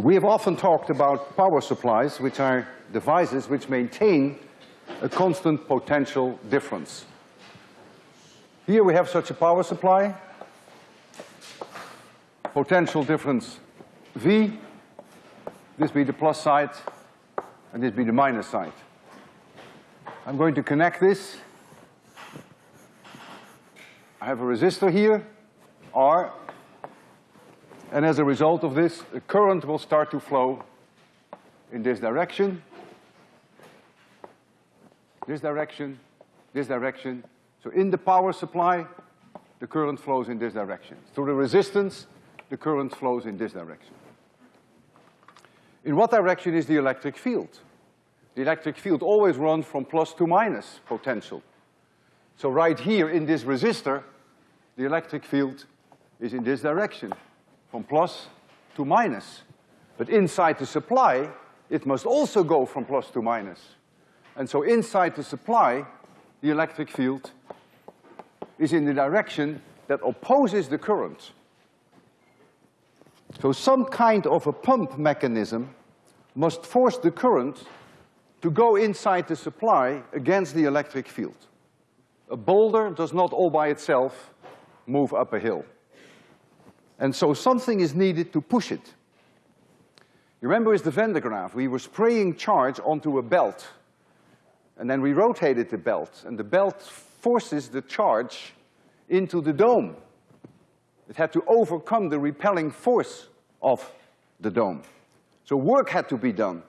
We have often talked about power supplies, which are devices which maintain a constant potential difference. Here we have such a power supply, potential difference V, this be the plus side, and this be the minus side. I'm going to connect this. I have a resistor here, R, and as a result of this, a current will start to flow in this direction, this direction, this direction. So in the power supply, the current flows in this direction. Through the resistance, the current flows in this direction. In what direction is the electric field? The electric field always runs from plus to minus potential. So right here in this resistor, the electric field is in this direction, from plus to minus. But inside the supply, it must also go from plus to minus. And so inside the supply, the electric field is in the direction that opposes the current. So some kind of a pump mechanism must force the current to go inside the supply against the electric field. A boulder does not all by itself move up a hill. And so something is needed to push it. You remember with the Van de Graaff, we were spraying charge onto a belt. And then we rotated the belt, and the belt forces the charge into the dome. It had to overcome the repelling force of the dome. So work had to be done.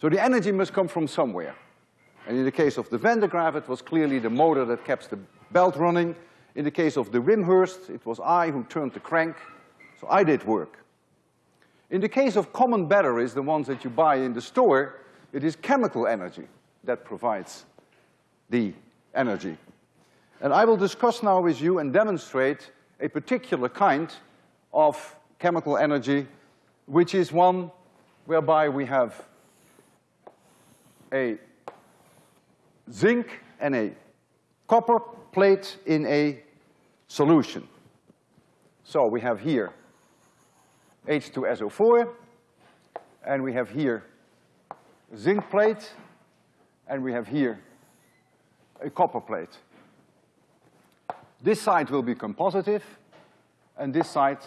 So the energy must come from somewhere. And in the case of the Van de Graaff, it was clearly the motor that kept the belt running. In the case of the Wimshurst, it was I who turned the crank, so I did work. In the case of common batteries, the ones that you buy in the store, it is chemical energy that provides the energy. And I will discuss now with you and demonstrate a particular kind of chemical energy, which is one whereby we have a zinc and a copper plate in a solution. So we have here H2SO4, and we have here a zinc plate, and we have here a copper plate. This side will become positive, and this side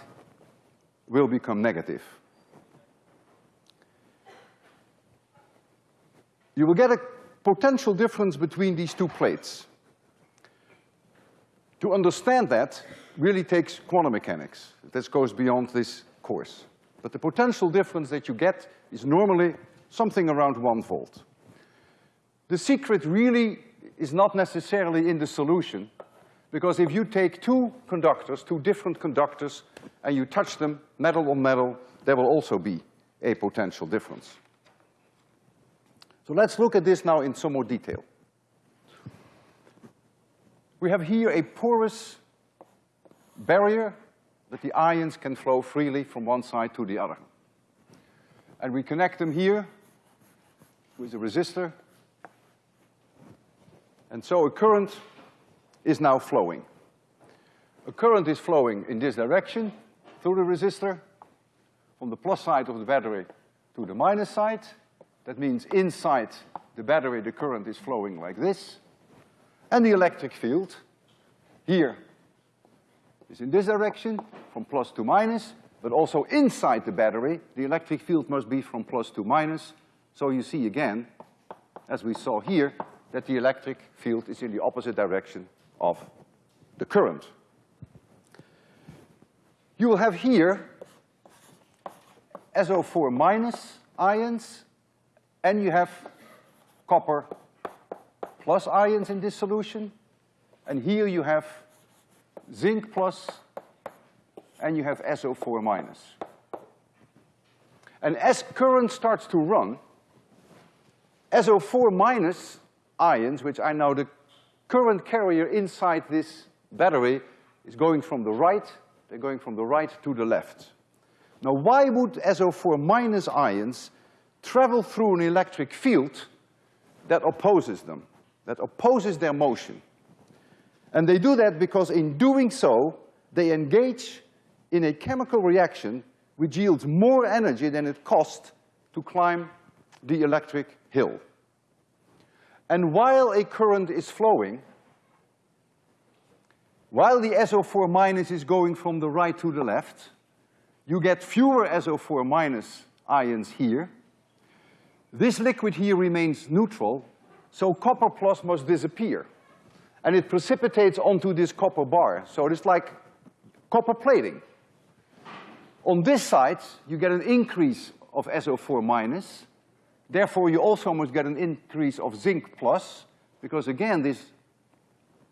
will become negative. You will get a potential difference between these two plates. To understand that really takes quantum mechanics. This goes beyond this course. But the potential difference that you get is normally something around one volt. The secret really is not necessarily in the solution, because if you take two conductors, two different conductors, and you touch them metal on metal, there will also be a potential difference. So let's look at this now in some more detail. We have here a porous barrier that the ions can flow freely from one side to the other. And we connect them here with a resistor. And so a current is now flowing. A current is flowing in this direction through the resistor, from the plus side of the battery to the minus side. That means inside the battery, the current is flowing like this. And the electric field here is in this direction, from plus to minus, but also inside the battery, the electric field must be from plus to minus. So you see again, as we saw here, that the electric field is in the opposite direction of the current. You will have here SO4 minus ions, and you have copper plus ions in this solution, and here you have zinc plus, and you have SO4 minus. And as current starts to run, SO4 minus ions, which are now the current carrier inside this battery, is going from the right, they're going from the right to the left. Now why would SO4 minus ions travel through an electric field that opposes them, that opposes their motion? And they do that because in doing so, they engage in a chemical reaction which yields more energy than it costs to climb the electric hill. And while a current is flowing, while the SO4 minus is going from the right to the left, you get fewer SO4 minus ions here. This liquid here remains neutral, so copper plus must disappear. And it precipitates onto this copper bar, so it's like copper plating. On this side, you get an increase of SO4 minus, therefore you also must get an increase of zinc plus, because again, this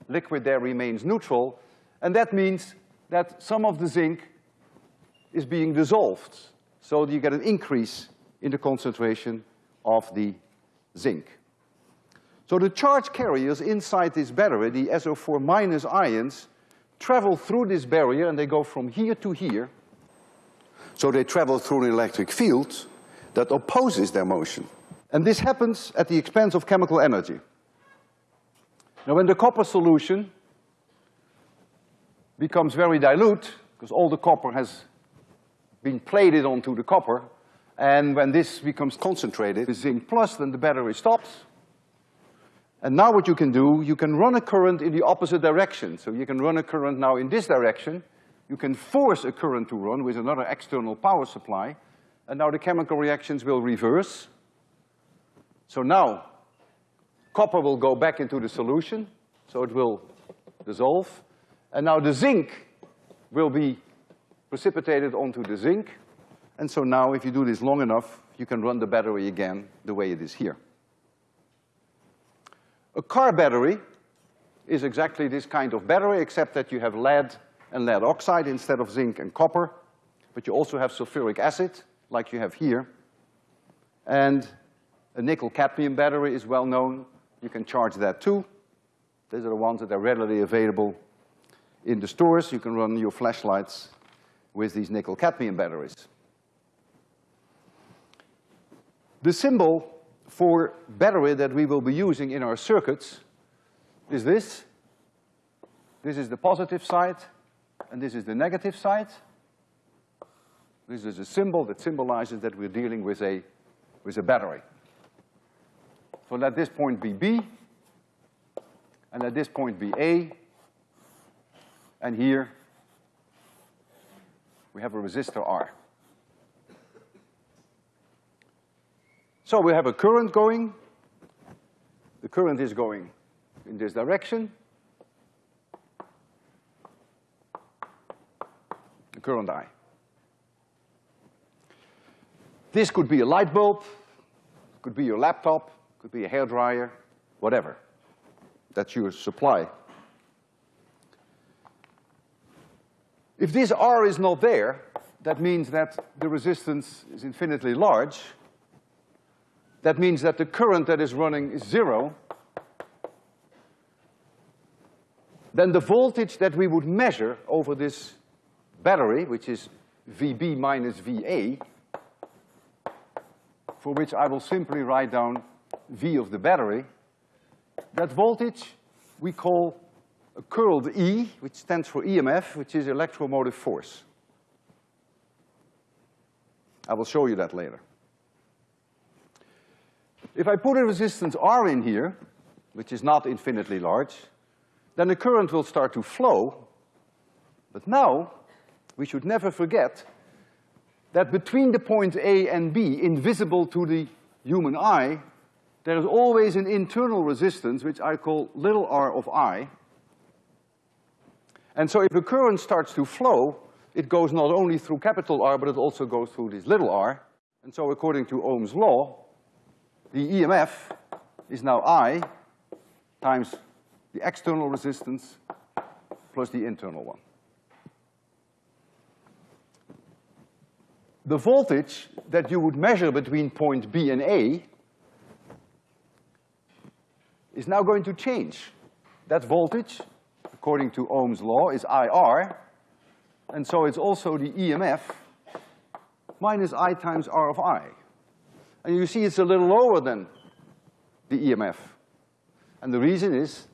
liquid there remains neutral, and that means that some of the zinc is being dissolved. So you get an increase in the concentration of the zinc. So the charge carriers inside this battery, the SO4 minus ions, travel through this barrier and they go from here to here. So they travel through an electric field that opposes their motion. And this happens at the expense of chemical energy. Now when the copper solution becomes very dilute, because all the copper has been plated onto the copper, and when this becomes concentrated with zinc plus, then the battery stops. And now what you can do, you can run a current in the opposite direction. So you can run a current now in this direction. You can force a current to run with another external power supply. And now the chemical reactions will reverse. So now, copper will go back into the solution, so it will dissolve. And now the zinc will be precipitated onto the zinc. And so now if you do this long enough, you can run the battery again the way it is here. A car battery is exactly this kind of battery, except that you have lead and lead oxide instead of zinc and copper, but you also have sulfuric acid, like you have here. And a nickel cadmium battery is well known. You can charge that too. These are the ones that are readily available in the stores. You can run your flashlights with these nickel cadmium batteries. The symbol for battery that we will be using in our circuits is this. This is the positive side, and this is the negative side. This is a symbol that symbolizes that we're dealing with a, with a battery. So let this point be B, and let this point be A, and here we have a resistor R. So we have a current going. The current is going in this direction. The current I. This could be a light bulb, could be your laptop, could be a hair dryer, whatever. That's your supply. If this R is not there, that means that the resistance is infinitely large. That means that the current that is running is zero. Then the voltage that we would measure over this battery, which is VB minus VA, for which I will simply write down V of the battery, that voltage we call a curled E, which stands for EMF, which is electromotive force. I will show you that later. If I put a resistance R in here, which is not infinitely large, then the current will start to flow. But now, we should never forget that between the point A and B, invisible to the human eye, there is always an internal resistance, which I call little r of I, and so if a current starts to flow, it goes not only through capital R, but it also goes through this little r. And so according to Ohm's law, the EMF is now I times the external resistance plus the internal one. The voltage that you would measure between point B and A is now going to change. That voltage according to Ohm's law, is IR, and so it's also the EMF minus I times R of I. And you see it's a little lower than the EMF. And the reason is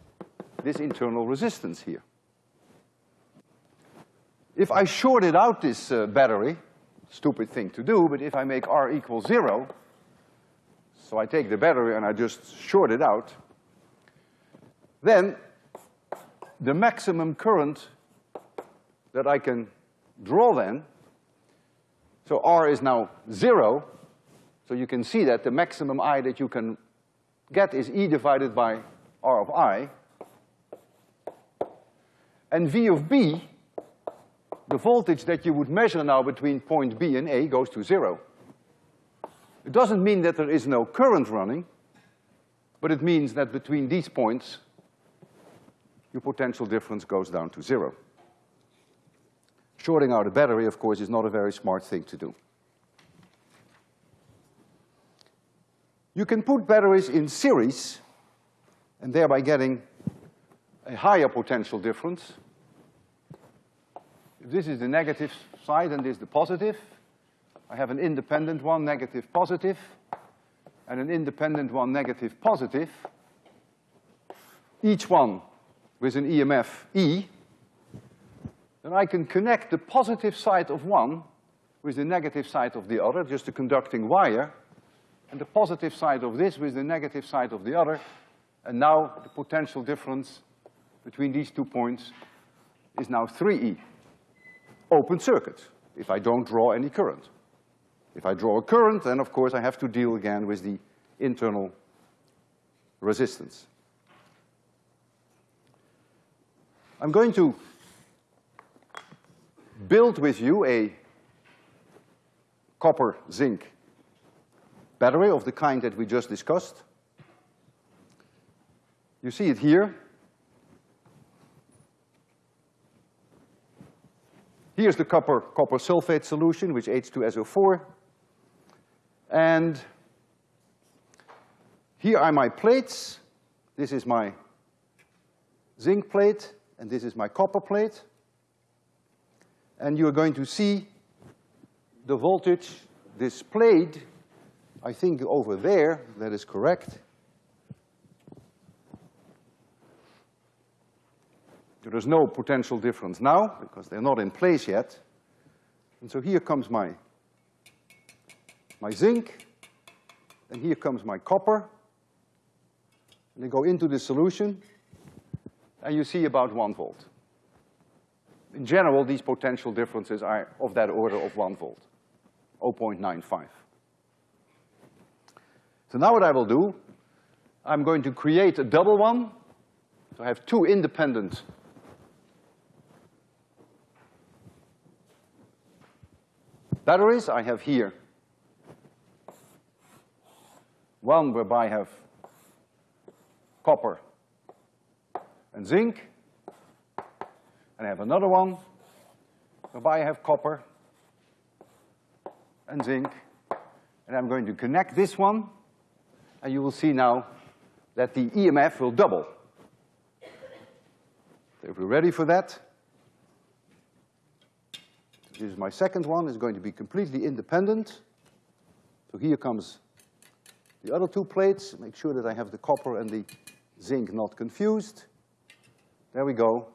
this internal resistance here. If I shorted out this uh, battery, stupid thing to do, but if I make R equal zero, so I take the battery and I just short it out, then the maximum current that I can draw then, so R is now zero, so you can see that the maximum I that you can get is E divided by R of I. And V of B, the voltage that you would measure now between point B and A goes to zero. It doesn't mean that there is no current running, but it means that between these points, your potential difference goes down to zero. Shorting out a battery, of course, is not a very smart thing to do. You can put batteries in series and thereby getting a higher potential difference. If this is the negative side and this is the positive, I have an independent one, negative, positive, and an independent one, negative, positive. Each one with an EMF E, then I can connect the positive side of one with the negative side of the other, just a conducting wire, and the positive side of this with the negative side of the other, and now the potential difference between these two points is now three E. Open circuit, if I don't draw any current. If I draw a current, then of course I have to deal again with the internal resistance. I'm going to build with you a copper zinc battery of the kind that we just discussed. You see it here. Here's the copper, copper sulfate solution, which H2SO4. And here are my plates. This is my zinc plate, and this is my copper plate. And you're going to see the voltage displayed, I think over there, that is correct. There is no potential difference now because they're not in place yet. And so here comes my, my zinc, and here comes my copper. And they go into the solution, and you see about one volt. In general, these potential differences are of that order of one volt, 0.95. So now what I will do, I'm going to create a double one. So I have two independent batteries. I have here one whereby I have copper and zinc. And I have another one whereby I have copper and zinc. And I'm going to connect this one, and you will see now that the EMF will double. So if we're ready for that, this is my second one, is going to be completely independent. So here comes the other two plates, make sure that I have the copper and the zinc not confused. There we go.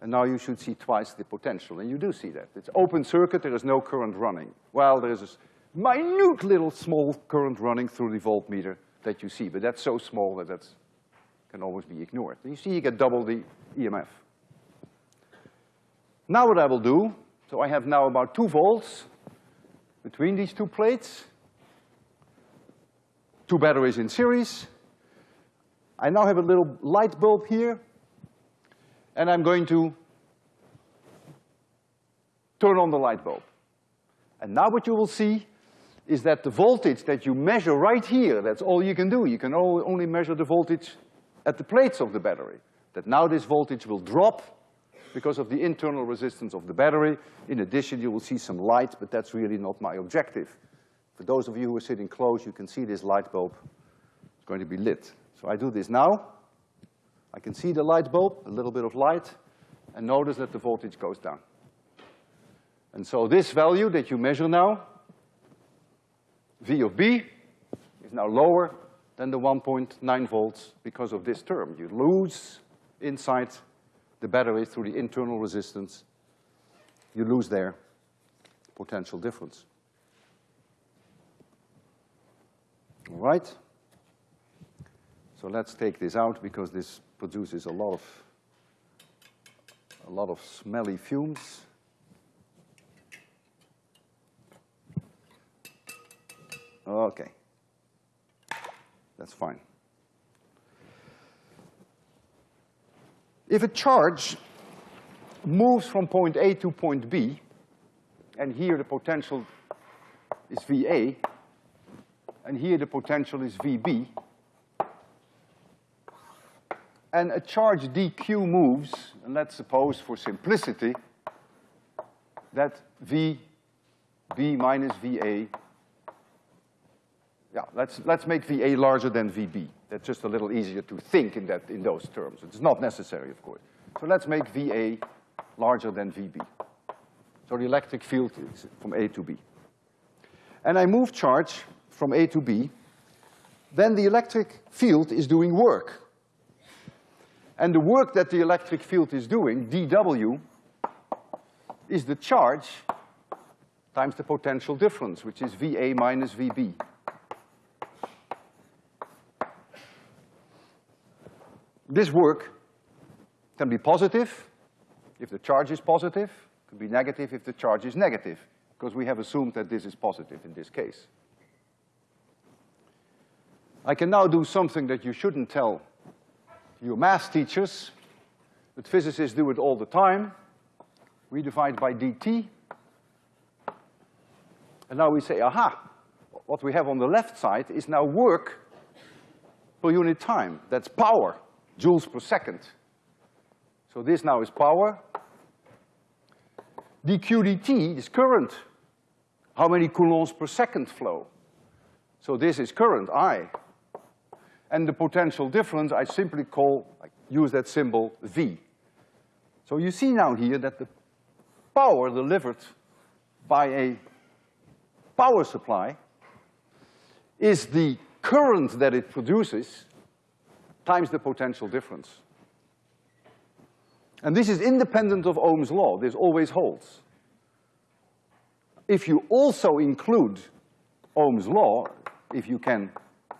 And now you should see twice the potential, and you do see that. It's open circuit, there is no current running. Well, there is a minute little small current running through the voltmeter that you see, but that's so small that that can always be ignored. And you see you get double the EMF. Now what I will do so I have now about two volts between these two plates, two batteries in series. I now have a little light bulb here, and I'm going to turn on the light bulb. And now what you will see is that the voltage that you measure right here, that's all you can do. You can only measure the voltage at the plates of the battery. That now this voltage will drop because of the internal resistance of the battery. In addition, you will see some light, but that's really not my objective. For those of you who are sitting close, you can see this light bulb is going to be lit. So I do this now. I can see the light bulb, a little bit of light, and notice that the voltage goes down. And so this value that you measure now, V of B, is now lower than the 1.9 volts because of this term. You lose inside the battery through the internal resistance, you lose their potential difference. All right? So let's take this out because this produces a lot of, a lot of smelly fumes. Okay. That's fine. If a charge moves from point A to point B, and here the potential is VA, and here the potential is VB, and a charge dq moves, and let's suppose for simplicity that VB minus VA, yeah, let's, let's make VA larger than VB. That's just a little easier to think in that, in those terms. It's not necessary, of course. So let's make VA larger than VB. So the electric field is from A to B. And I move charge from A to B, then the electric field is doing work. And the work that the electric field is doing, dW, is the charge times the potential difference, which is VA minus VB. This work can be positive if the charge is positive, could be negative if the charge is negative, because we have assumed that this is positive in this case. I can now do something that you shouldn't tell your math teachers, but physicists do it all the time. We divide by dt. And now we say, aha, what we have on the left side is now work per unit time. That's power joules per second. So this now is power. dq dt is current. How many coulombs per second flow? So this is current, I. And the potential difference I simply call, I use that symbol V. So you see now here that the power delivered by a power supply is the current that it produces times the potential difference. And this is independent of Ohm's law, this always holds. If you also include Ohm's law, if you can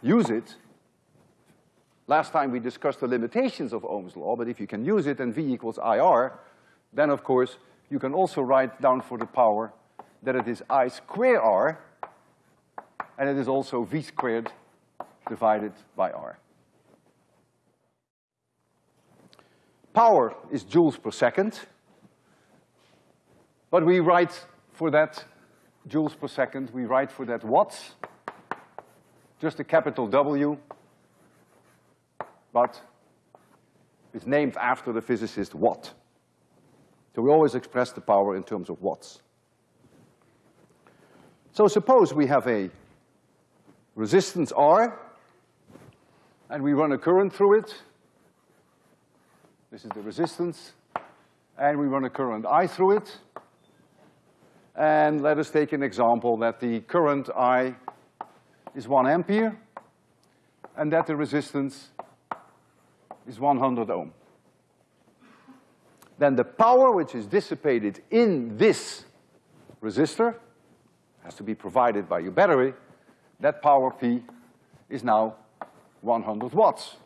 use it, last time we discussed the limitations of Ohm's law, but if you can use it and V equals IR, then of course you can also write down for the power that it is I square R, and it is also V squared divided by R. Power is joules per second, but we write for that joules per second, we write for that watts, just a capital W, but it's named after the physicist Watt. So we always express the power in terms of watts. So suppose we have a resistance R, and we run a current through it, this is the resistance. And we run a current I through it. And let us take an example that the current I is one ampere and that the resistance is 100 ohm. Then the power which is dissipated in this resistor has to be provided by your battery. That power P is now 100 watts.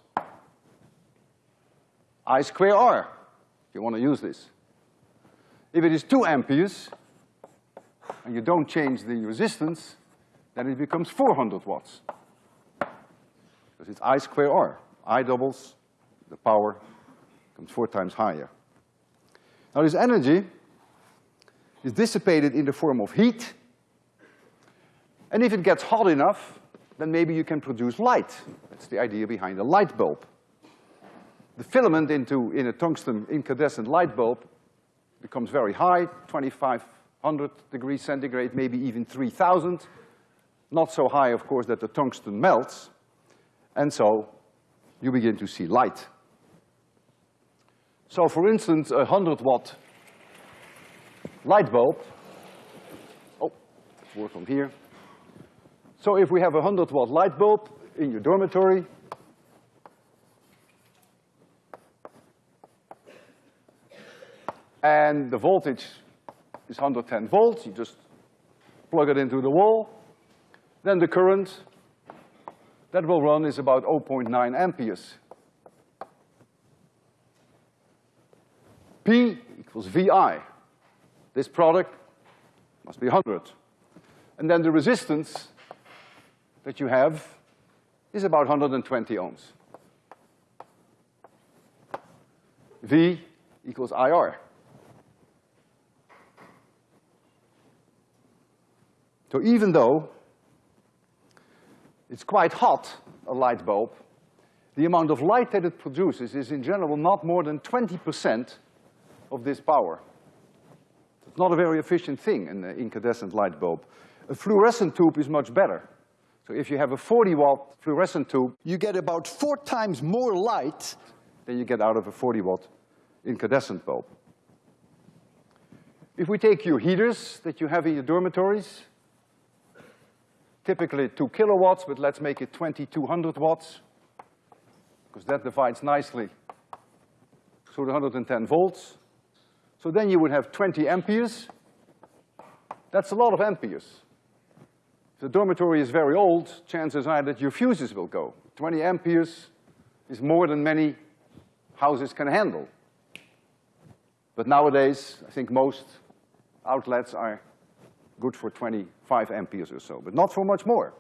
I square R, if you want to use this. If it is two amperes, and you don't change the resistance, then it becomes 400 watts. Because it's I square R. I doubles, the power comes four times higher. Now this energy is dissipated in the form of heat, and if it gets hot enough, then maybe you can produce light. That's the idea behind a light bulb the filament into, in a tungsten incandescent light bulb becomes very high, 2500 degrees centigrade, maybe even 3000. Not so high, of course, that the tungsten melts. And so you begin to see light. So for instance, a 100 watt light bulb, oh, work on here. So if we have a 100 watt light bulb in your dormitory, and the voltage is 110 volts. You just plug it into the wall, then the current that will run is about 0.9 amperes. P equals VI. This product must be 100. And then the resistance that you have is about 120 ohms. V equals IR. So even though it's quite hot, a light bulb, the amount of light that it produces is in general not more than 20% of this power. It's not a very efficient thing, an incandescent light bulb. A fluorescent tube is much better. So if you have a 40 watt fluorescent tube, you get about four times more light than you get out of a 40 watt incandescent bulb. If we take your heaters that you have in your dormitories, typically two kilowatts, but let's make it 2200 watts, because that divides nicely through the 110 volts. So then you would have 20 amperes. That's a lot of amperes. If the dormitory is very old, chances are that your fuses will go. 20 amperes is more than many houses can handle. But nowadays, I think most outlets are good for 25 amperes or so, but not for much more.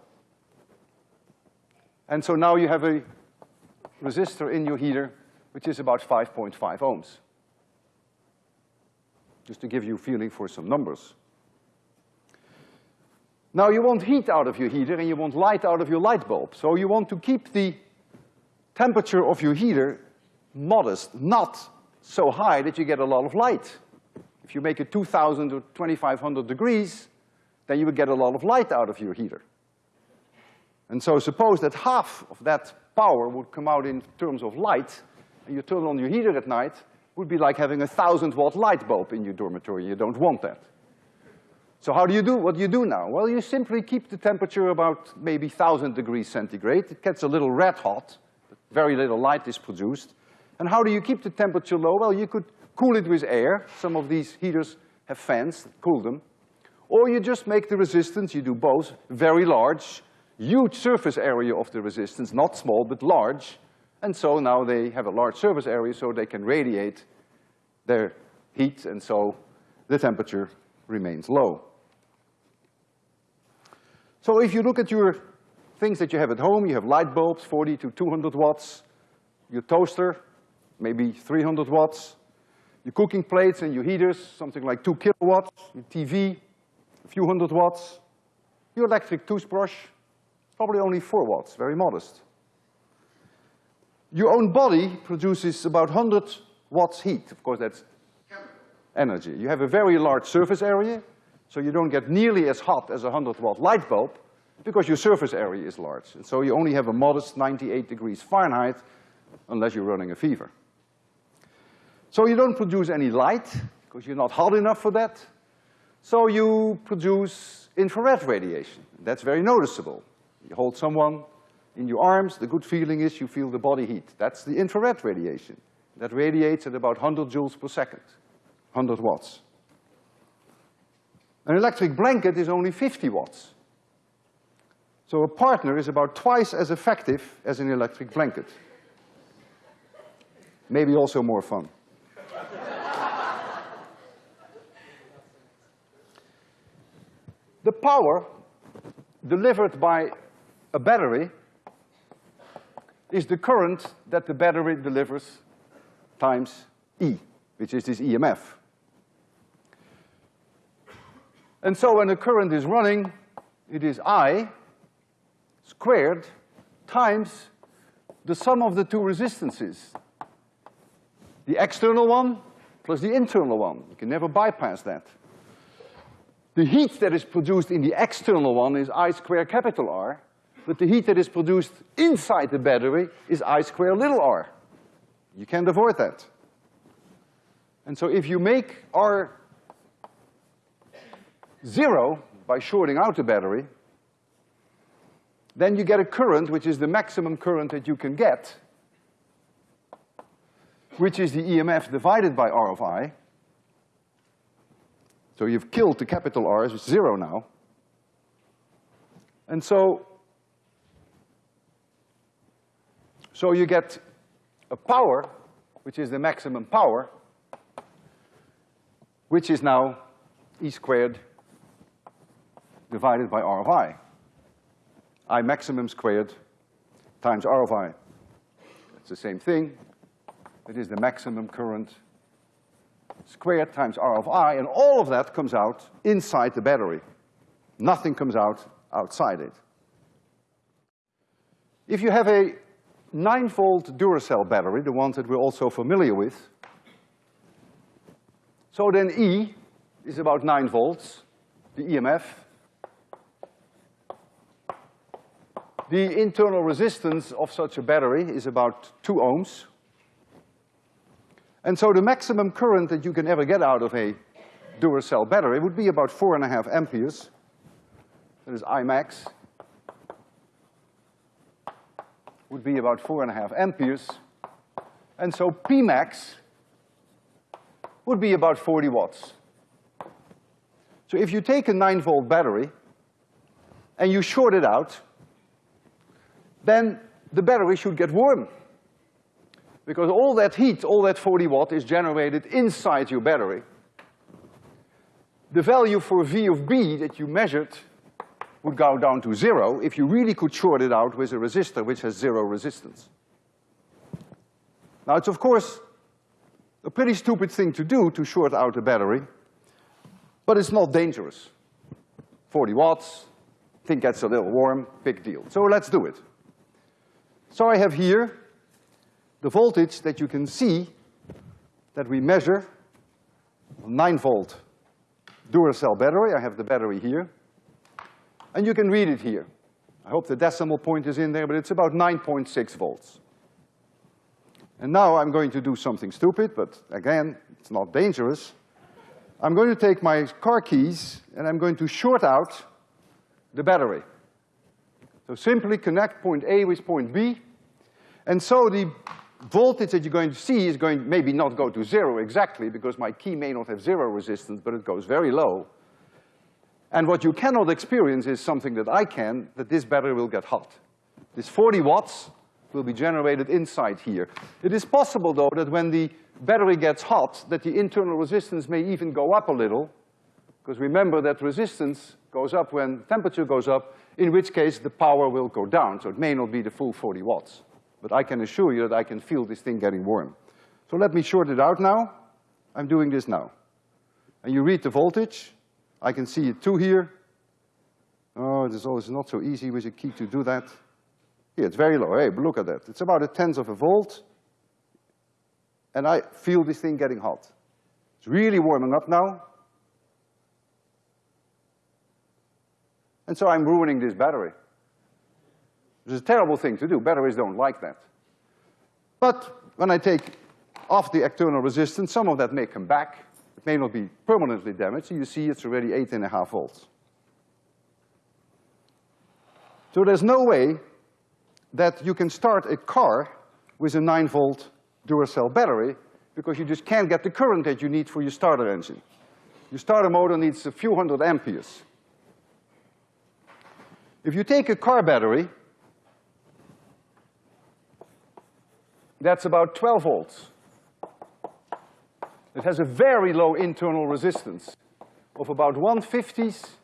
And so now you have a resistor in your heater which is about 5.5 ohms just to give you a feeling for some numbers. Now you want heat out of your heater and you want light out of your light bulb. So you want to keep the temperature of your heater modest, not so high that you get a lot of light. If you make it 2,000 or 2,500 degrees, then you would get a lot of light out of your heater. And so suppose that half of that power would come out in terms of light, and you turn on your heater at night, would be like having a thousand watt light bulb in your dormitory. You don't want that. So how do you do, what do you do now? Well, you simply keep the temperature about maybe thousand degrees centigrade. It gets a little red hot, but very little light is produced. And how do you keep the temperature low? Well, you could cool it with air. Some of these heaters have fans that cool them. Or you just make the resistance, you do both, very large, huge surface area of the resistance, not small, but large, and so now they have a large surface area so they can radiate their heat. And so the temperature remains low. So if you look at your things that you have at home, you have light bulbs, 40 to 200 watts, your toaster, maybe 300 watts, your cooking plates and your heaters, something like two kilowatts, your TV, a few hundred watts, your electric toothbrush, probably only four watts, very modest. Your own body produces about 100 watts heat. Of course, that's energy. You have a very large surface area, so you don't get nearly as hot as a 100 watt light bulb because your surface area is large. And so you only have a modest 98 degrees Fahrenheit unless you're running a fever. So you don't produce any light because you're not hot enough for that. So you produce infrared radiation. That's very noticeable. You hold someone in your arms, the good feeling is you feel the body heat. That's the infrared radiation. That radiates at about 100 joules per second, 100 watts. An electric blanket is only 50 watts. So a partner is about twice as effective as an electric blanket. Maybe also more fun. The power delivered by a battery is the current that the battery delivers times E, which is this EMF. And so when the current is running, it is I squared times the sum of the two resistances. The external one plus the internal one. You can never bypass that. The heat that is produced in the external one is I square capital R, but the heat that is produced inside the battery is I square little r. You can't avoid that. And so if you make R zero by shorting out the battery, then you get a current which is the maximum current that you can get, which is the EMF divided by R of I. So you've killed the capital R, it's zero now. And so, so you get a power, which is the maximum power, which is now E squared divided by R of I. I maximum squared times R of I. It's the same thing. It is the maximum current squared times R of I, and all of that comes out inside the battery. Nothing comes out outside it. If you have a nine volt Duracell battery, the ones that we're also familiar with, so then E is about nine volts, the EMF. The internal resistance of such a battery is about two ohms. And so the maximum current that you can ever get out of a Duracell battery would be about four and a half amperes. That is I max. Would be about four and a half amperes. And so P max would be about forty watts. So if you take a nine volt battery and you short it out, then the battery should get warm. Because all that heat, all that forty watt is generated inside your battery. The value for V of B that you measured would go down to zero if you really could short it out with a resistor which has zero resistance. Now it's of course a pretty stupid thing to do to short out a battery, but it's not dangerous. Forty watts, thing gets a little warm, big deal. So let's do it. So I have here the voltage that you can see that we measure, nine volt Duracell battery, I have the battery here, and you can read it here. I hope the decimal point is in there, but it's about nine point six volts. And now I'm going to do something stupid, but again, it's not dangerous. I'm going to take my car keys and I'm going to short out the battery. So simply connect point A with point B, and so the voltage that you're going to see is going maybe not go to zero exactly because my key may not have zero resistance, but it goes very low. And what you cannot experience is something that I can, that this battery will get hot. This forty watts will be generated inside here. It is possible though that when the battery gets hot, that the internal resistance may even go up a little, because remember that resistance goes up when temperature goes up, in which case the power will go down, so it may not be the full forty watts. But I can assure you that I can feel this thing getting warm. So let me short it out now. I'm doing this now. And you read the voltage. I can see it too here. Oh, it is always not so easy with a key to do that. Yeah, it's very low. Hey, but look at that. It's about a tenth of a volt. And I feel this thing getting hot. It's really warming up now. And so I'm ruining this battery. Is a terrible thing to do. Batteries don't like that. But when I take off the external resistance, some of that may come back. It may not be permanently damaged. You see it's already eight and a half volts. So there's no way that you can start a car with a nine volt Duracell battery because you just can't get the current that you need for your starter engine. Your starter motor needs a few hundred amperes. If you take a car battery, that's about twelve volts. It has a very low internal resistance of about one fiftieth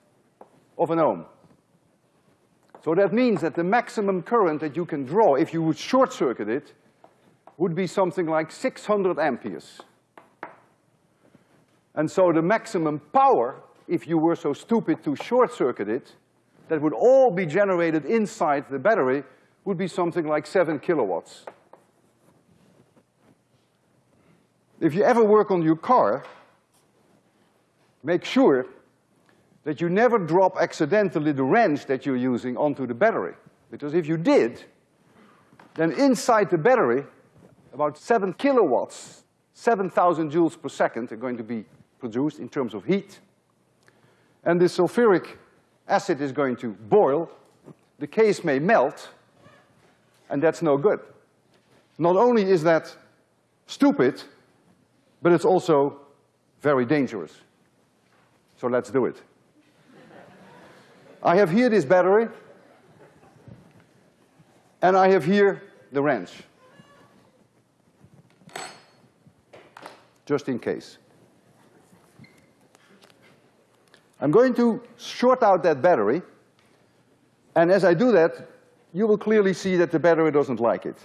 of an ohm. So that means that the maximum current that you can draw if you would short circuit it would be something like six hundred amperes. And so the maximum power, if you were so stupid to short circuit it, that would all be generated inside the battery would be something like seven kilowatts. If you ever work on your car, make sure that you never drop accidentally the wrench that you're using onto the battery. Because if you did, then inside the battery, about seven kilowatts, seven thousand joules per second are going to be produced in terms of heat. And the sulfuric acid is going to boil, the case may melt, and that's no good. Not only is that stupid, but it's also very dangerous. So let's do it. I have here this battery. And I have here the wrench. Just in case. I'm going to short out that battery, and as I do that, you will clearly see that the battery doesn't like it.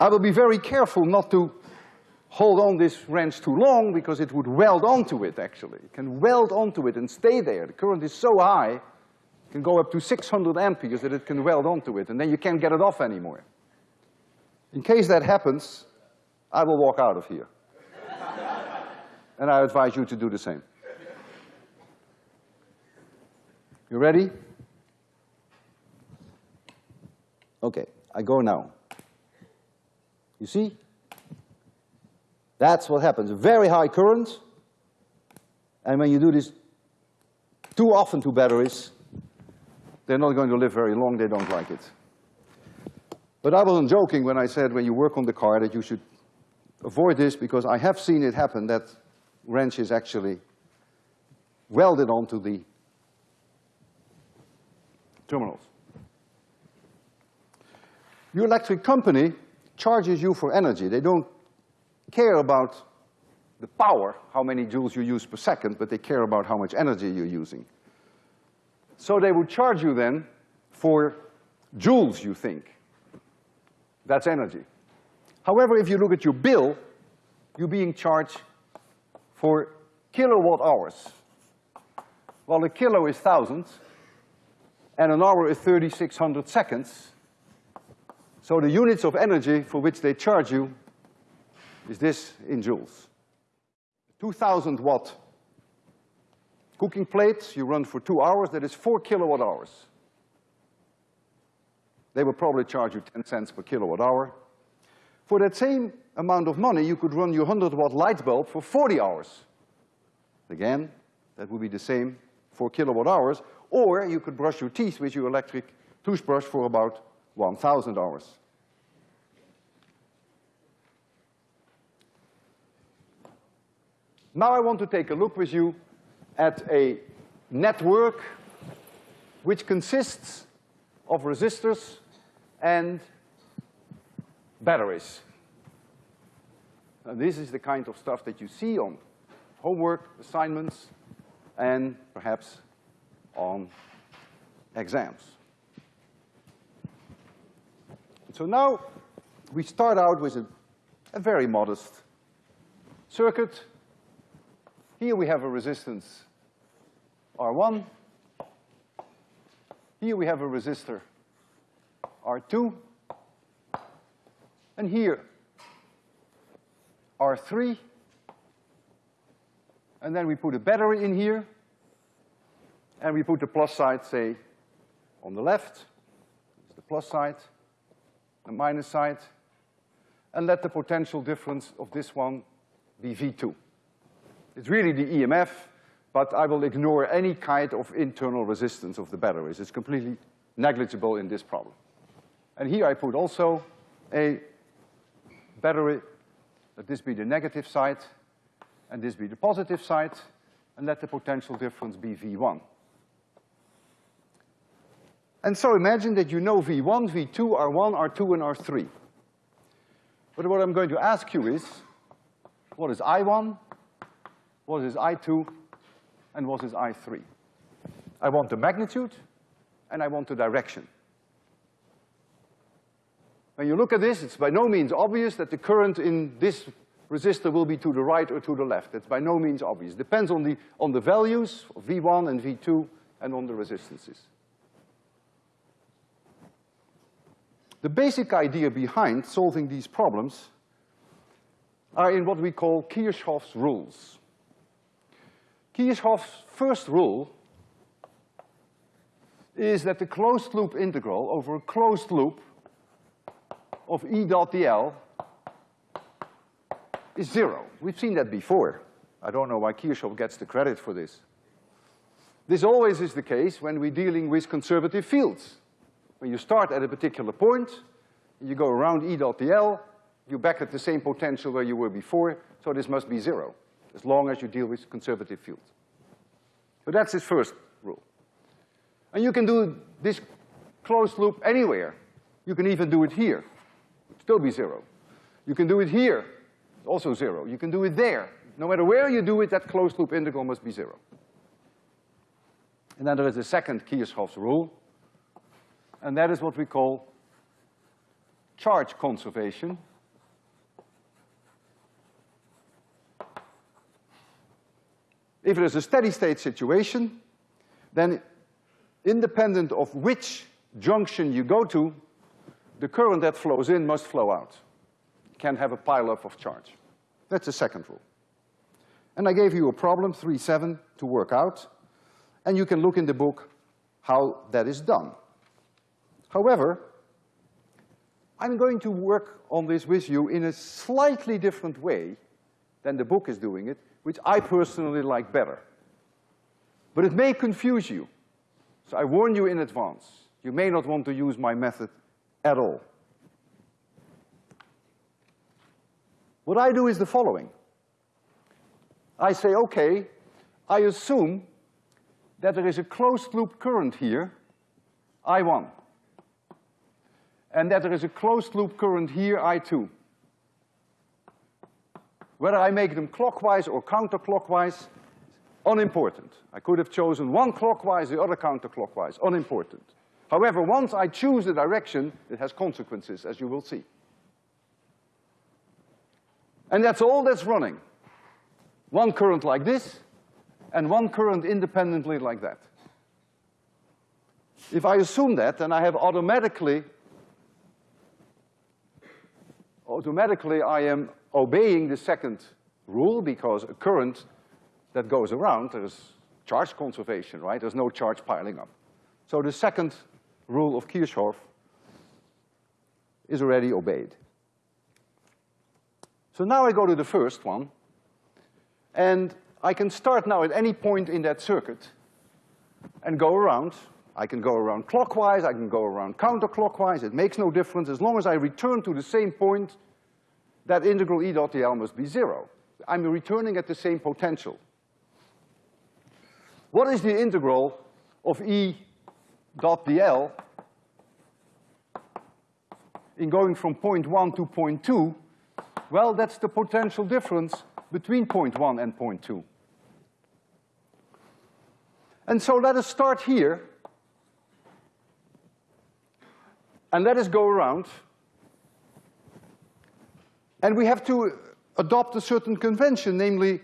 I will be very careful not to hold on this wrench too long because it would weld onto it, actually. It can weld onto it and stay there. The current is so high, it can go up to six hundred amperes that it can weld onto it, and then you can't get it off anymore. In case that happens, I will walk out of here. and I advise you to do the same. You ready? Okay, I go now. You see? That's what happens, very high current, and when you do this too often to batteries, they're not going to live very long, they don't like it. But I wasn't joking when I said when you work on the car that you should avoid this because I have seen it happen that wrench is actually welded onto the terminals. Your electric company charges you for energy. They don't care about the power, how many joules you use per second, but they care about how much energy you're using. So they would charge you then for joules, you think. That's energy. However, if you look at your bill, you're being charged for kilowatt hours. Well, a kilo is thousands, and an hour is 3,600 seconds. So the units of energy for which they charge you is this in joules. 2,000 watt cooking plates, you run for two hours, that is four kilowatt hours. They will probably charge you 10 cents per kilowatt hour. For that same amount of money, you could run your 100 watt light bulb for 40 hours. Again, that would be the same for kilowatt hours, or you could brush your teeth with your electric toothbrush for about 1,000 hours. Now I want to take a look with you at a network which consists of resistors and batteries. And this is the kind of stuff that you see on homework, assignments, and perhaps on exams. So now we start out with a, a very modest circuit. Here we have a resistance R1. Here we have a resistor R2. And here R3. And then we put a battery in here. And we put the plus side, say, on the left. It's the plus side the minus side, and let the potential difference of this one be V2. It's really the EMF, but I will ignore any kind of internal resistance of the batteries. It's completely negligible in this problem. And here I put also a battery, let this be the negative side, and this be the positive side, and let the potential difference be V1. And so imagine that you know V1, V2, R1, R2, and R3. But what I'm going to ask you is, what is I1, what is I2, and what is I3? I want the magnitude, and I want the direction. When you look at this, it's by no means obvious that the current in this resistor will be to the right or to the left. It's by no means obvious. Depends on the, on the values of V1 and V2 and on the resistances. The basic idea behind solving these problems are in what we call Kirchhoff's rules. Kirchhoff's first rule is that the closed loop integral over a closed loop of E dot dl is zero. We've seen that before. I don't know why Kirchhoff gets the credit for this. This always is the case when we're dealing with conservative fields. When you start at a particular point, you go around E dot dl, you're back at the same potential where you were before, so this must be zero, as long as you deal with conservative fields. But that's his first rule. And you can do this closed loop anywhere. You can even do it here, still be zero. You can do it here, also zero. You can do it there. No matter where you do it, that closed loop integral must be zero. And then there is a second Kirchhoff's rule, and that is what we call charge conservation. If it is a steady state situation, then independent of which junction you go to, the current that flows in must flow out. Can't have a pileup of charge. That's the second rule. And I gave you a problem, three seven, to work out, and you can look in the book how that is done. However, I'm going to work on this with you in a slightly different way than the book is doing it, which I personally like better. But it may confuse you. So I warn you in advance. You may not want to use my method at all. What I do is the following. I say, okay, I assume that there is a closed loop current here, I1. And that there is a closed loop current here, I2. Whether I make them clockwise or counterclockwise, unimportant. I could have chosen one clockwise, the other counterclockwise, unimportant. However, once I choose the direction, it has consequences, as you will see. And that's all that's running. One current like this, and one current independently like that. If I assume that, then I have automatically, automatically I am obeying the second rule because a current that goes around, there's charge conservation, right? There's no charge piling up. So the second rule of Kirchhoff is already obeyed. So now I go to the first one, and I can start now at any point in that circuit and go around. I can go around clockwise, I can go around counterclockwise, it makes no difference. As long as I return to the same point, that integral E dot dl must be zero. I'm returning at the same potential. What is the integral of E dot dl in going from point one to point two, well, that's the potential difference between point one and point two. And so let us start here, and let us go around, and we have to adopt a certain convention, namely,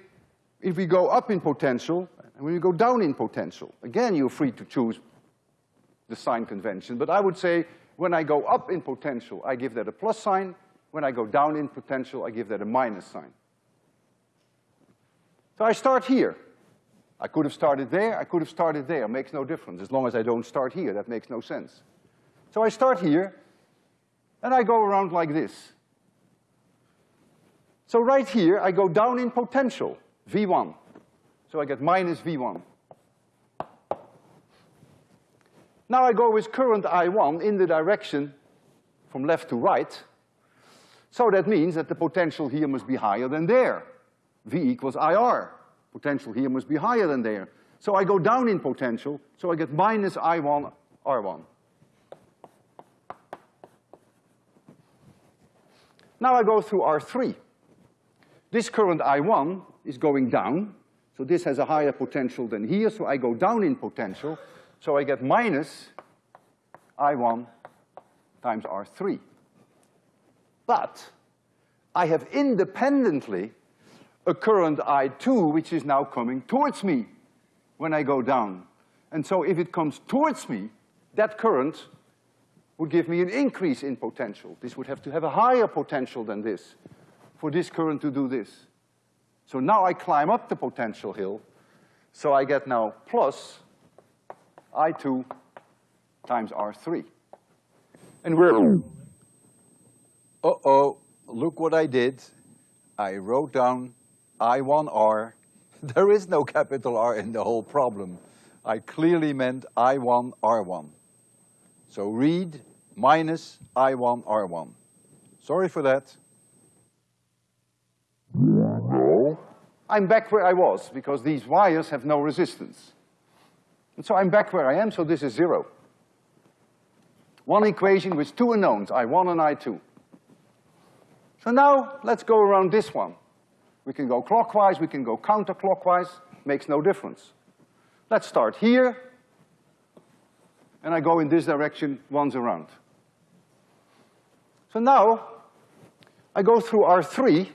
if we go up in potential, and when we go down in potential, again, you're free to choose the sign convention. But I would say when I go up in potential, I give that a plus sign. When I go down in potential, I give that a minus sign. So I start here. I could have started there, I could have started there, makes no difference. As long as I don't start here, that makes no sense. So I start here, and I go around like this. So right here, I go down in potential, V1. So I get minus V1. Now I go with current I1 in the direction from left to right. So that means that the potential here must be higher than there. V equals IR. Potential here must be higher than there. So I go down in potential, so I get minus I1 R1. Now I go through R3. This current I1 is going down, so this has a higher potential than here, so I go down in potential, so I get minus I1 times R3. But I have independently a current I2 which is now coming towards me when I go down. And so if it comes towards me, that current would give me an increase in potential. This would have to have a higher potential than this for this current to do this. So now I climb up the potential hill, so I get now plus I2 times R3. And we're, uh-oh, look what I did. I wrote down I1R. There is no capital R in the whole problem. I clearly meant I1R1. So read minus I1R1. Sorry for that. I'm back where I was because these wires have no resistance. And so I'm back where I am, so this is zero. One equation with two unknowns, I1 and I2. So now, let's go around this one. We can go clockwise, we can go counterclockwise, makes no difference. Let's start here, and I go in this direction once around. So now, I go through R3,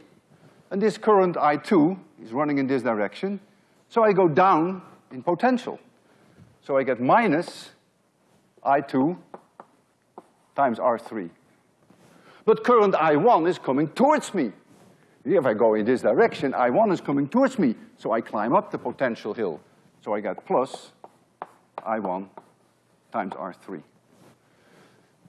and this current I2 is running in this direction, so I go down in potential. So I get minus I2 times R3. But current I1 is coming towards me. If I go in this direction, I1 is coming towards me, so I climb up the potential hill. So I get plus I1 times R3.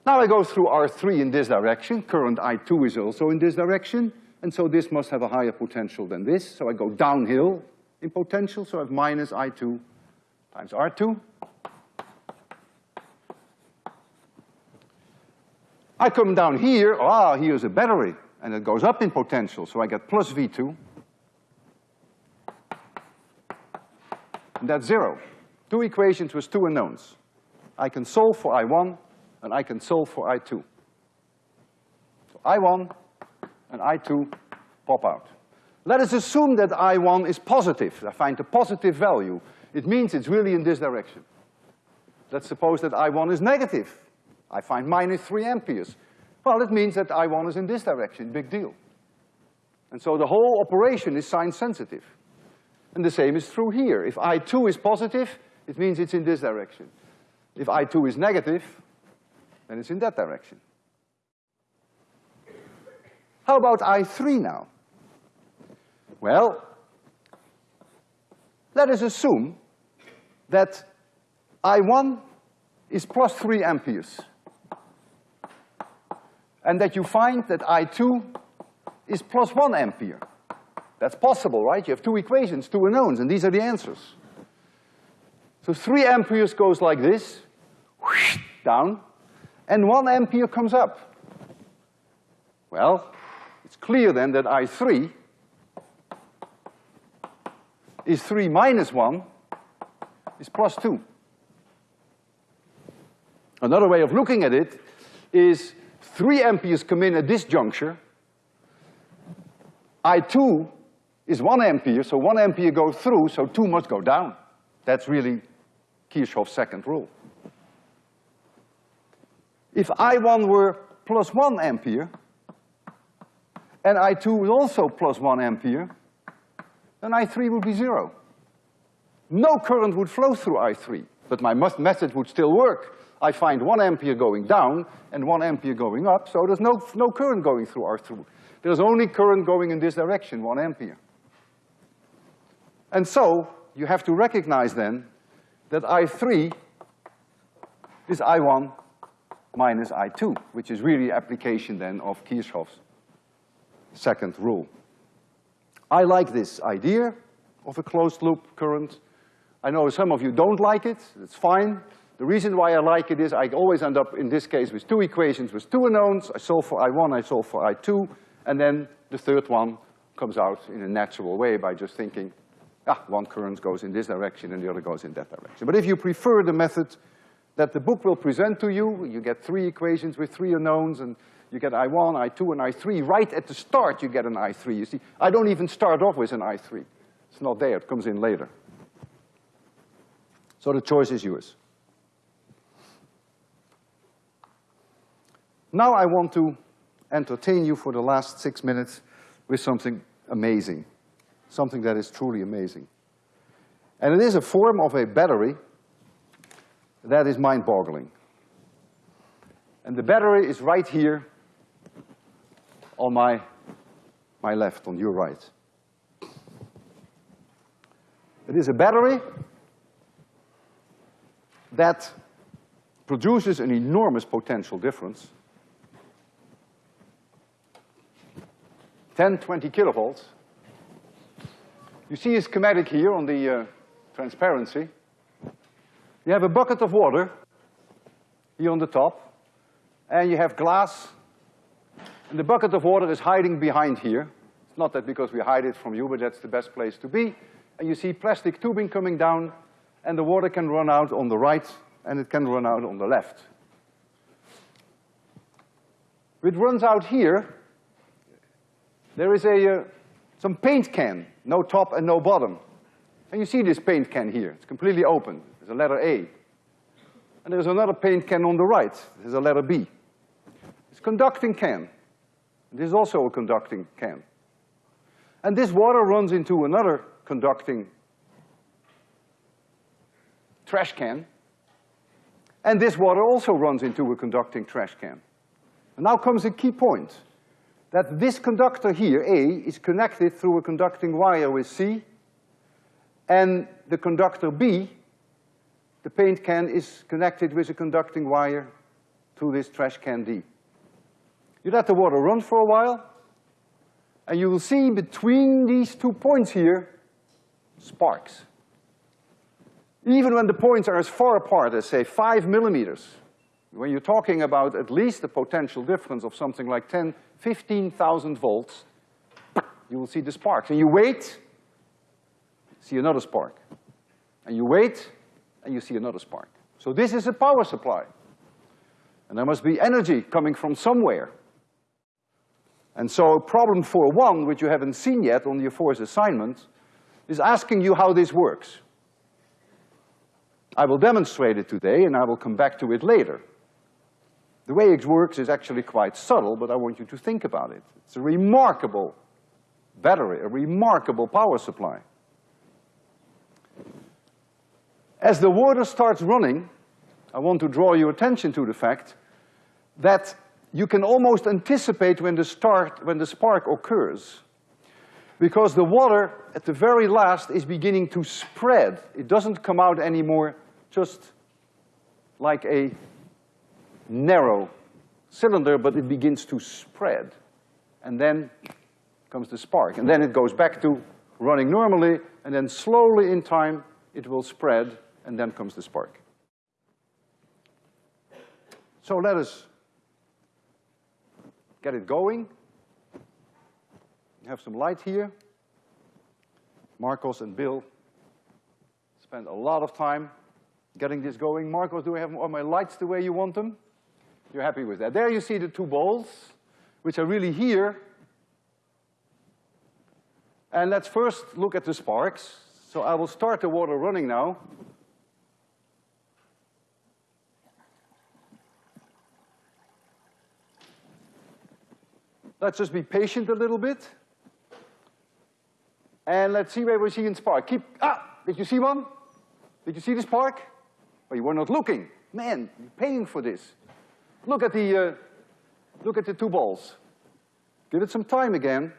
Now I go through R3 in this direction, current I2 is also in this direction, and so this must have a higher potential than this, so I go downhill in potential, so I have minus I2 times R2. I come down here, ah, here's a battery, and it goes up in potential, so I get plus V2. And that's zero. Two equations with two unknowns. I can solve for I1, and I can solve for I2. So I1 and I2 pop out. Let us assume that I1 is positive. I find a positive value. It means it's really in this direction. Let's suppose that I1 is negative. I find minus three amperes. Well, it means that I1 is in this direction, big deal. And so the whole operation is sign sensitive. And the same is true here. If I2 is positive, it means it's in this direction. If I2 is negative, then it's in that direction. How about I3 now? Well, let us assume that I1 is plus three amperes. And that you find that I2 is plus one ampere. That's possible, right? You have two equations, two unknowns, and these are the answers. So three amperes goes like this, whoosh, down, and one ampere comes up. Well, it's clear then that I3 is three minus one is plus two. Another way of looking at it is three amperes come in at this juncture. I2 is one ampere, so one ampere goes through, so two must go down. That's really Kirchhoff's second rule. If I1 were plus one ampere, and I2 was also plus one ampere, then I3 would be zero. No current would flow through I3, but my must method would still work. I find one ampere going down and one ampere going up, so there's no, no current going through R3. There's only current going in this direction, one ampere. And so, you have to recognize then that I3 is I1 minus I2, which is really application then of Kirchhoff's second rule. I like this idea of a closed loop current. I know some of you don't like it, it's fine. The reason why I like it is I always end up, in this case, with two equations with two unknowns. I solve for I1, I solve for I2, and then the third one comes out in a natural way by just thinking, ah, one current goes in this direction and the other goes in that direction. But if you prefer the method that the book will present to you, you get three equations with three unknowns and you get I1, I2, and I3. Right at the start, you get an I3. You see, I don't even start off with an I3. It's not there, it comes in later. So the choice is yours. Now I want to entertain you for the last six minutes with something amazing, something that is truly amazing. And it is a form of a battery that is mind-boggling. And the battery is right here on my, my left, on your right. It is a battery that produces an enormous potential difference 10, 20 kilovolts. You see a schematic here on the uh, transparency. You have a bucket of water here on the top, and you have glass, and the bucket of water is hiding behind here. It's not that because we hide it from you, but that's the best place to be. And you see plastic tubing coming down, and the water can run out on the right, and it can run out on the left. It runs out here, there is a, uh, some paint can, no top and no bottom. And you see this paint can here, it's completely open, there's a letter A. And there's another paint can on the right, there's a letter B. It's conducting can. This is also a conducting can. And this water runs into another conducting trash can. And this water also runs into a conducting trash can. And now comes a key point, that this conductor here, A, is connected through a conducting wire with C, and the conductor B, the paint can, is connected with a conducting wire to this trash can D. You let the water run for a while, and you will see between these two points here, sparks. Even when the points are as far apart as, say, five millimeters, when you're talking about at least a potential difference of something like 10, 15,000 volts, you will see the sparks. And you wait, see another spark. And you wait, and you see another spark. So this is a power supply. And there must be energy coming from somewhere. And so problem four one, which you haven't seen yet on your fourth assignment, is asking you how this works. I will demonstrate it today and I will come back to it later. The way it works is actually quite subtle, but I want you to think about it. It's a remarkable battery, a remarkable power supply. As the water starts running, I want to draw your attention to the fact that you can almost anticipate when the start, when the spark occurs. Because the water at the very last is beginning to spread. It doesn't come out anymore just like a narrow cylinder, but it begins to spread. And then comes the spark. And then it goes back to running normally, and then slowly in time, it will spread, and then comes the spark. So let us get it going. Have some light here. Marcos and Bill spent a lot of time getting this going. Marcos, do I have all my lights the way you want them? You're happy with that. There you see the two balls, which are really here. And let's first look at the sparks. So I will start the water running now. Let's just be patient a little bit. And let's see where we see in spark. Keep, ah, did you see one? Did you see the spark? But you were not looking. Man, you're paying for this. Look at the, uh, look at the two balls. Give it some time again.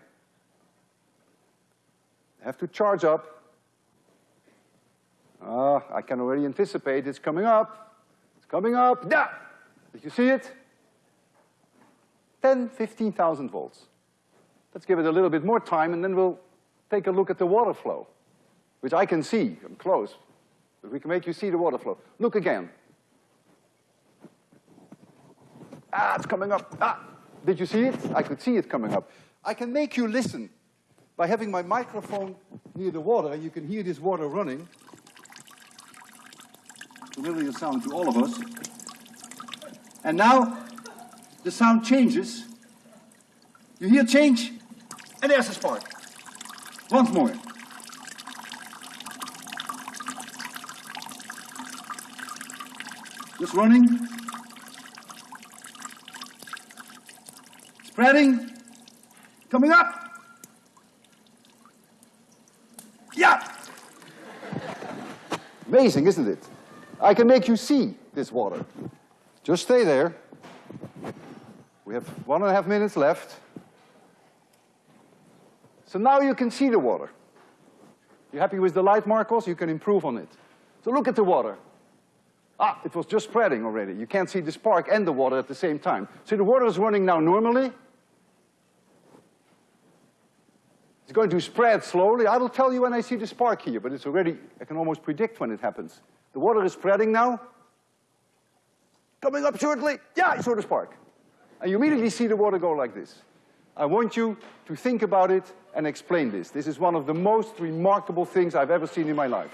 Have to charge up. Ah, I can already anticipate it's coming up. It's coming up. Yeah! Did you see it? 10, 15,000 volts. Let's give it a little bit more time and then we'll take a look at the water flow, which I can see, I'm close. But we can make you see the water flow. Look again. Ah, it's coming up. Ah, did you see it? I could see it coming up. I can make you listen by having my microphone near the water and you can hear this water running. Familiar sound to all of us. And now the sound changes. You hear change, and there's a spark. Once more. Just running. Spreading. Coming up. Yeah! Amazing, isn't it? I can make you see this water. Just stay there. We have one and a half minutes left. So now you can see the water. You happy with the light, Marcos? You can improve on it. So look at the water. Ah, it was just spreading already. You can't see the spark and the water at the same time. So the water is running now normally. It's going to spread slowly. I will tell you when I see the spark here, but it's already, I can almost predict when it happens. The water is spreading now. Coming up shortly. Yeah, I saw the spark. And you immediately see the water go like this. I want you to think about it and explain this. This is one of the most remarkable things I've ever seen in my life.